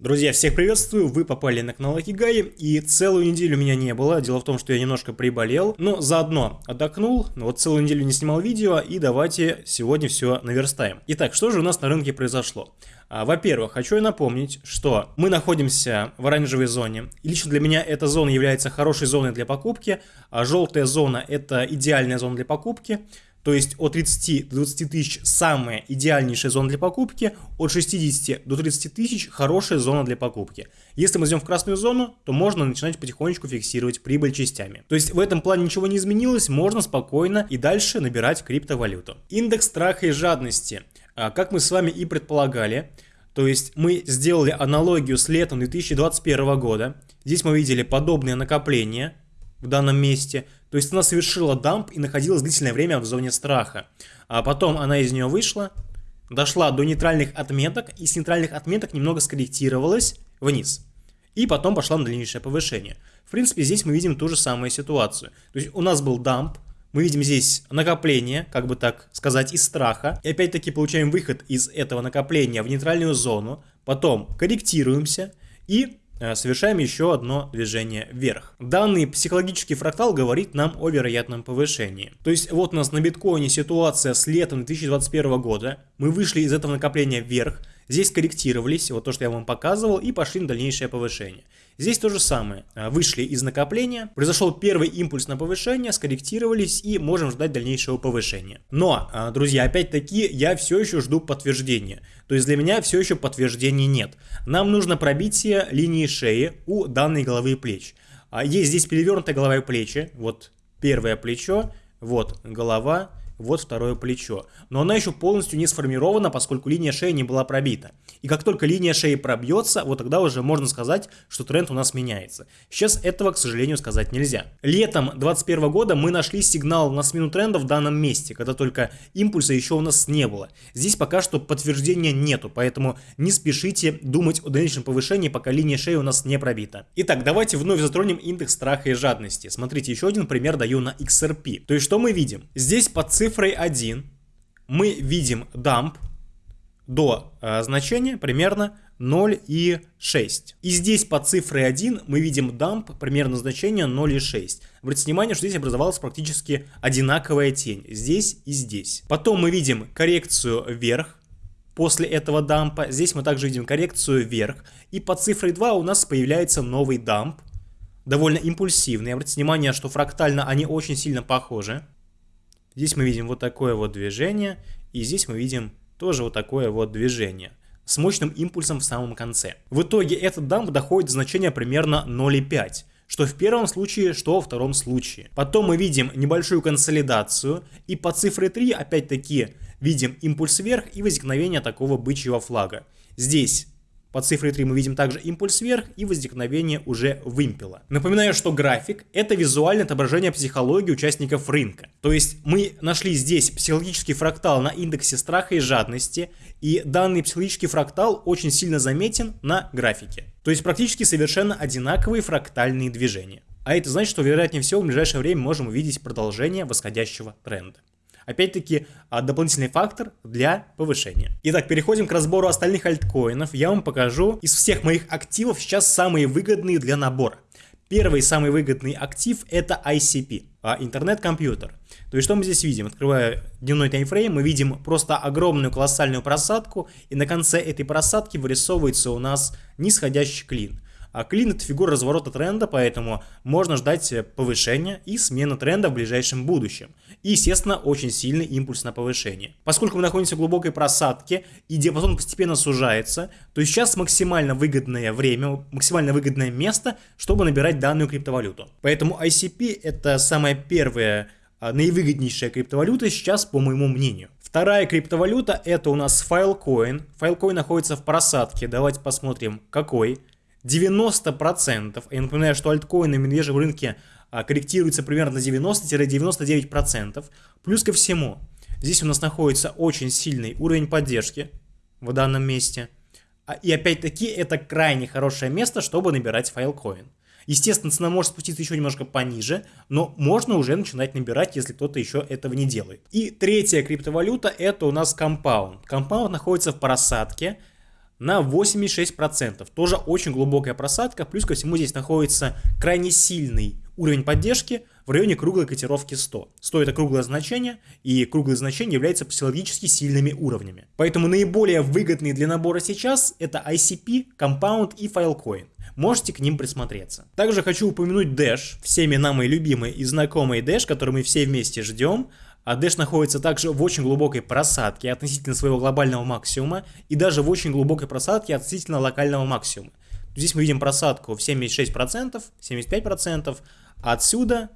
Друзья, всех приветствую, вы попали на канал Акигай, и целую неделю меня не было, дело в том, что я немножко приболел, но заодно отдохнул, вот целую неделю не снимал видео, и давайте сегодня все наверстаем. Итак, что же у нас на рынке произошло? А, Во-первых, хочу я напомнить, что мы находимся в оранжевой зоне, и лично для меня эта зона является хорошей зоной для покупки, а желтая зона это идеальная зона для покупки, то есть от 30 до 20 тысяч самая идеальнейшая зона для покупки, от 60 до 30 тысяч хорошая зона для покупки. Если мы идем в красную зону, то можно начинать потихонечку фиксировать прибыль частями. То есть в этом плане ничего не изменилось, можно спокойно и дальше набирать криптовалюту. Индекс страха и жадности. А, как мы с вами и предполагали, то есть мы сделали аналогию с летом 2021 года. Здесь мы видели подобные накопления в данном месте – то есть она совершила дамп и находилась длительное время в зоне страха. А потом она из нее вышла, дошла до нейтральных отметок и с нейтральных отметок немного скорректировалась вниз. И потом пошла на дальнейшее повышение. В принципе, здесь мы видим ту же самую ситуацию. То есть у нас был дамп, мы видим здесь накопление, как бы так сказать, из страха. И опять-таки получаем выход из этого накопления в нейтральную зону. Потом корректируемся и совершаем еще одно движение вверх. Данный психологический фрактал говорит нам о вероятном повышении. То есть вот у нас на биткоине ситуация с летом 2021 года. Мы вышли из этого накопления вверх, здесь корректировались, вот то, что я вам показывал, и пошли на дальнейшее повышение. Здесь то же самое. А, вышли из накопления, произошел первый импульс на повышение, скорректировались и можем ждать дальнейшего повышения. Но, а, друзья, опять-таки, я все еще жду подтверждения. То есть для меня все еще подтверждений нет. Нам нужно пробитие линии шеи у данной головы и плеч. А, есть здесь перевернутая голова и плечи. Вот первое плечо, вот голова, вот второе плечо. Но она еще полностью не сформирована, поскольку линия шеи не была пробита. И как только линия шеи пробьется, вот тогда уже можно сказать, что тренд у нас меняется. Сейчас этого, к сожалению, сказать нельзя. Летом 2021 года мы нашли сигнал на смену тренда в данном месте, когда только импульса еще у нас не было. Здесь пока что подтверждения нету, поэтому не спешите думать о дальнейшем повышении, пока линия шеи у нас не пробита. Итак, давайте вновь затронем индекс страха и жадности. Смотрите, еще один пример даю на XRP. То есть что мы видим? Здесь под цифрой 1 мы видим дамп, до э, значения примерно 0,6. И здесь по цифре 1 мы видим дамп примерно значение 0,6. Обратите внимание, что здесь образовалась практически одинаковая тень. Здесь и здесь. Потом мы видим коррекцию вверх. После этого дампа здесь мы также видим коррекцию вверх. И по цифре 2 у нас появляется новый дамп. Довольно импульсивный. Обратите внимание, что фрактально они очень сильно похожи. Здесь мы видим вот такое вот движение. И здесь мы видим тоже вот такое вот движение с мощным импульсом в самом конце. В итоге этот дамп доходит до значения примерно 0,5 что в первом случае, что во втором случае. Потом мы видим небольшую консолидацию, и по цифре 3 опять-таки видим импульс вверх и возникновение такого бычьего флага. Здесь по цифре 3 мы видим также импульс вверх и возникновение уже вымпела. Напоминаю, что график – это визуальное отображение психологии участников рынка. То есть мы нашли здесь психологический фрактал на индексе страха и жадности, и данный психологический фрактал очень сильно заметен на графике. То есть практически совершенно одинаковые фрактальные движения. А это значит, что вероятнее всего в ближайшее время можем увидеть продолжение восходящего тренда. Опять-таки, а, дополнительный фактор для повышения. Итак, переходим к разбору остальных альткоинов. Я вам покажу из всех моих активов сейчас самые выгодные для набора. Первый самый выгодный актив это ICP, а, интернет-компьютер. То есть что мы здесь видим? Открывая дневной таймфрейм, мы видим просто огромную колоссальную просадку, и на конце этой просадки вырисовывается у нас нисходящий клин. А клин это фигура разворота тренда, поэтому можно ждать э, повышения и смены тренда в ближайшем будущем. И, естественно, очень сильный импульс на повышение. Поскольку мы находимся в глубокой просадке и диапазон постепенно сужается, то сейчас максимально выгодное время, максимально выгодное место, чтобы набирать данную криптовалюту. Поэтому ICP это самая первая а, наивыгоднейшая криптовалюта сейчас, по моему мнению. Вторая криптовалюта это у нас Filecoin. Filecoin находится в просадке. Давайте посмотрим, какой. 90%, я напоминаю, что альткоины на медвежьем рынке а, корректируются примерно на 90-99%. Плюс ко всему, здесь у нас находится очень сильный уровень поддержки в данном месте. А, и опять-таки это крайне хорошее место, чтобы набирать файлкоин. Естественно, цена может спуститься еще немножко пониже, но можно уже начинать набирать, если кто-то еще этого не делает. И третья криптовалюта это у нас Compound. Compound находится в просадке, на 86%. Тоже очень глубокая просадка. Плюс ко всему здесь находится крайне сильный уровень поддержки в районе круглой котировки 100. 100 это круглое значение, и круглые значения являются психологически сильными уровнями. Поэтому наиболее выгодные для набора сейчас это ICP, Compound и Filecoin. Можете к ним присмотреться. Также хочу упомянуть Dash, всеми нам и любимый и знакомый Dash, который мы все вместе ждем. А находится также в очень глубокой просадке относительно своего глобального максимума и даже в очень глубокой просадке относительно локального максимума. Здесь мы видим просадку в 76%, 75%, а отсюда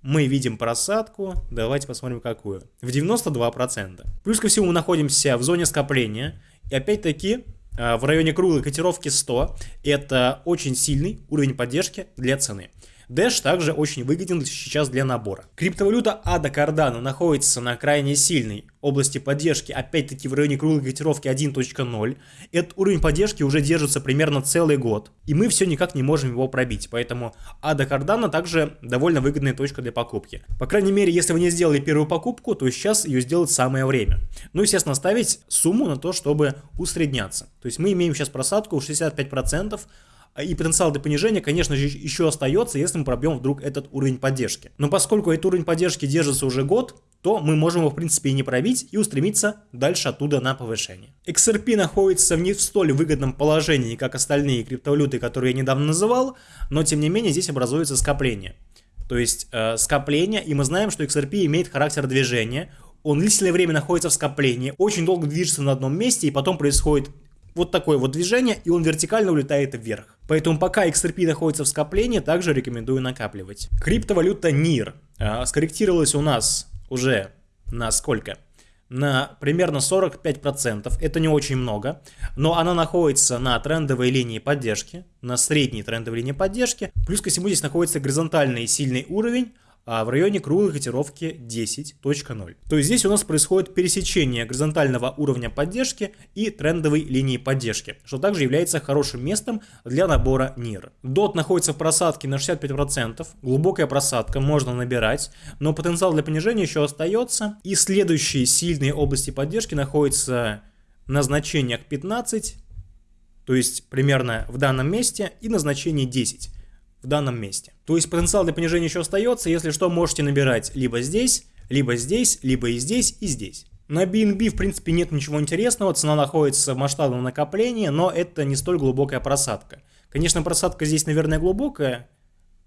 мы видим просадку, давайте посмотрим какую, в 92%. Плюс ко всему мы находимся в зоне скопления, и опять-таки а, в районе круглой котировки 100 это очень сильный уровень поддержки для цены. Dash также очень выгоден сейчас для набора. Криптовалюта ADA Cardano находится на крайне сильной области поддержки, опять-таки в районе круглой котировки 1.0. Этот уровень поддержки уже держится примерно целый год, и мы все никак не можем его пробить, поэтому ADA Cardano также довольно выгодная точка для покупки. По крайней мере, если вы не сделали первую покупку, то сейчас ее сделать самое время. Ну, естественно, ставить сумму на то, чтобы усредняться. То есть мы имеем сейчас просадку в 65%, а, и потенциал для понижения, конечно же, еще остается, если мы пробьем вдруг этот уровень поддержки. Но поскольку этот уровень поддержки держится уже год, то мы можем его в принципе и не пробить и устремиться дальше оттуда на повышение. XRP находится в не в столь выгодном положении, как остальные криптовалюты, которые я недавно называл, но тем не менее здесь образуется скопление. То есть э, скопление, и мы знаем, что XRP имеет характер движения, он длительное время находится в скоплении, очень долго движется на одном месте, и потом происходит вот такое вот движение, и он вертикально улетает вверх. Поэтому пока XRP находится в скоплении, также рекомендую накапливать. Криптовалюта NIR а, скорректировалась у нас уже на сколько? на примерно 45%, это не очень много, но она находится на трендовой линии поддержки, на средней трендовой линии поддержки, плюс ко всему здесь находится горизонтальный сильный уровень, а в районе круглой котировки 10.0. То есть здесь у нас происходит пересечение горизонтального уровня поддержки и трендовой линии поддержки, что также является хорошим местом для набора NIR. DOT находится в просадке на 65%, глубокая просадка, можно набирать, но потенциал для понижения еще остается. И следующие сильные области поддержки находятся на значениях 15, то есть примерно в данном месте, и на значении 10 в данном месте. То есть потенциал для понижения еще остается, если что, можете набирать либо здесь, либо здесь, либо и здесь, и здесь. На BNB в принципе нет ничего интересного, цена находится в масштабном накоплении, но это не столь глубокая просадка. Конечно, просадка здесь, наверное, глубокая,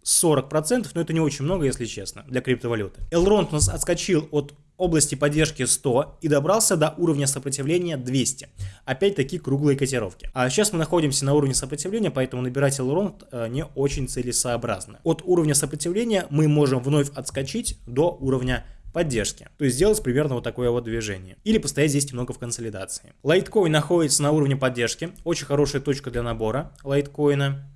40%, но это не очень много, если честно, для криптовалюты. Elrond у нас отскочил от области поддержки 100 и добрался до уровня сопротивления 200. Опять-таки круглые котировки. А сейчас мы находимся на уровне сопротивления, поэтому набирать Elrond э, не очень целесообразно. От уровня сопротивления мы можем вновь отскочить до уровня поддержки. То есть сделать примерно вот такое вот движение. Или постоять здесь немного в консолидации. Лайткоин находится на уровне поддержки. Очень хорошая точка для набора лайткоина.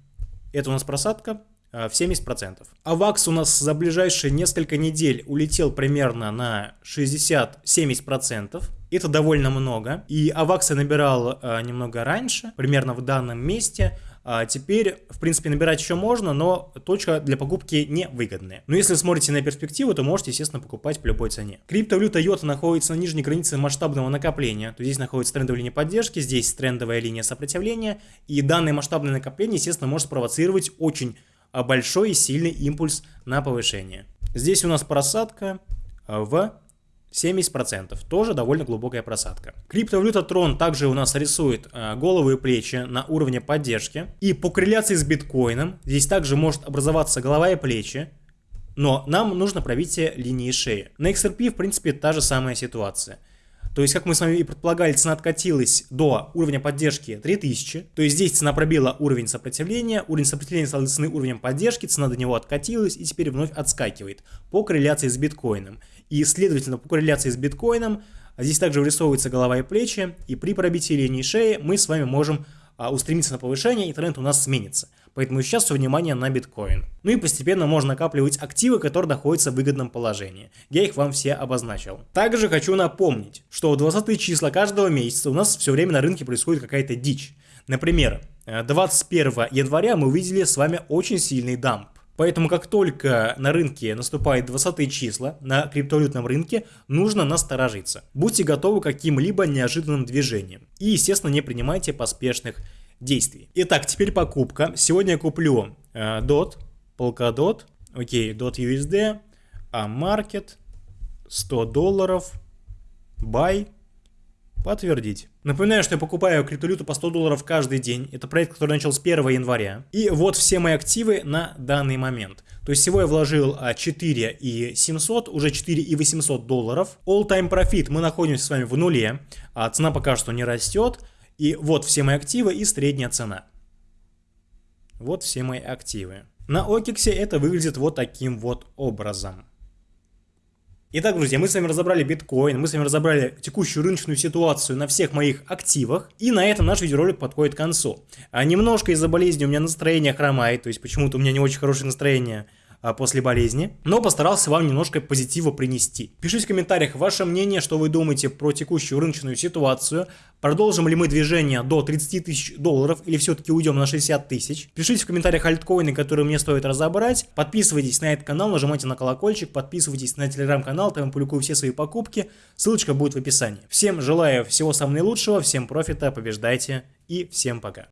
Это у нас просадка в 70%. АВАКС у нас за ближайшие несколько недель улетел примерно на 60-70%. Это довольно много. И АВАКС я набирал э, немного раньше, примерно в данном месте. А теперь, в принципе, набирать еще можно, но точка для покупки не выгодная. Но если смотрите на перспективу, то можете, естественно, покупать по любой цене. Криптовалюта Йота находится на нижней границе масштабного накопления. То здесь находится трендовая линия поддержки, здесь трендовая линия сопротивления. И данное масштабное накопление, естественно, может спровоцировать очень а большой и сильный импульс на повышение. Здесь у нас просадка а, в 70%, тоже довольно глубокая просадка. Криптовалюта Tron также у нас рисует а, головы и плечи на уровне поддержки. И по корреляции с биткоином здесь также может образоваться голова и плечи, но нам нужно пробитие линии шеи. На XRP в принципе та же самая ситуация. То есть, как мы с вами и предполагали, цена откатилась до уровня поддержки 3000. То есть, здесь цена пробила уровень сопротивления, уровень сопротивления стал цены уровнем поддержки, цена до него откатилась и теперь вновь отскакивает по корреляции с биткоином. И, следовательно, по корреляции с биткоином здесь также вырисовываются голова и плечи, и при пробитии линии шеи мы с вами можем а, устремиться на повышение, и тренд у нас сменится. Поэтому сейчас все внимание на биткоин. Ну и постепенно можно накапливать активы, которые находятся в выгодном положении. Я их вам все обозначил. Также хочу напомнить, что в 20 числа каждого месяца у нас все время на рынке происходит какая-то дичь. Например, 21 января мы увидели с вами очень сильный дамп. Поэтому как только на рынке наступает 20 числа, на криптовалютном рынке, нужно насторожиться. Будьте готовы к каким-либо неожиданным движениям. И, естественно, не принимайте поспешных действий. Итак, теперь покупка. Сегодня я куплю э, DOT, Polkadot, окей, DOT USD, а Market, 100 долларов, Buy, Подтвердить. Напоминаю, что я покупаю криптовалюту по 100 долларов каждый день. Это проект, который начал с 1 января. И вот все мои активы на данный момент. То есть всего я вложил 4 а, и 700, уже 4 и 800 долларов. All time profit мы находимся с вами в нуле. А цена пока что не растет. И вот все мои активы и средняя цена. Вот все мои активы. На Окиксе это выглядит вот таким вот образом. Итак, друзья, мы с вами разобрали биткоин, мы с вами разобрали текущую рыночную ситуацию на всех моих активах, и на этом наш видеоролик подходит к концу. А немножко из-за болезни у меня настроение хромает, то есть почему-то у меня не очень хорошее настроение после болезни, но постарался вам немножко позитива принести. Пишите в комментариях ваше мнение, что вы думаете про текущую рыночную ситуацию, продолжим ли мы движение до 30 тысяч долларов или все-таки уйдем на 60 тысяч. Пишите в комментариях альткоины, которые мне стоит разобрать, подписывайтесь на этот канал, нажимайте на колокольчик, подписывайтесь на телеграм-канал, там я публикую все свои покупки, ссылочка будет в описании. Всем желаю всего самого наилучшего, всем профита, побеждайте и всем пока.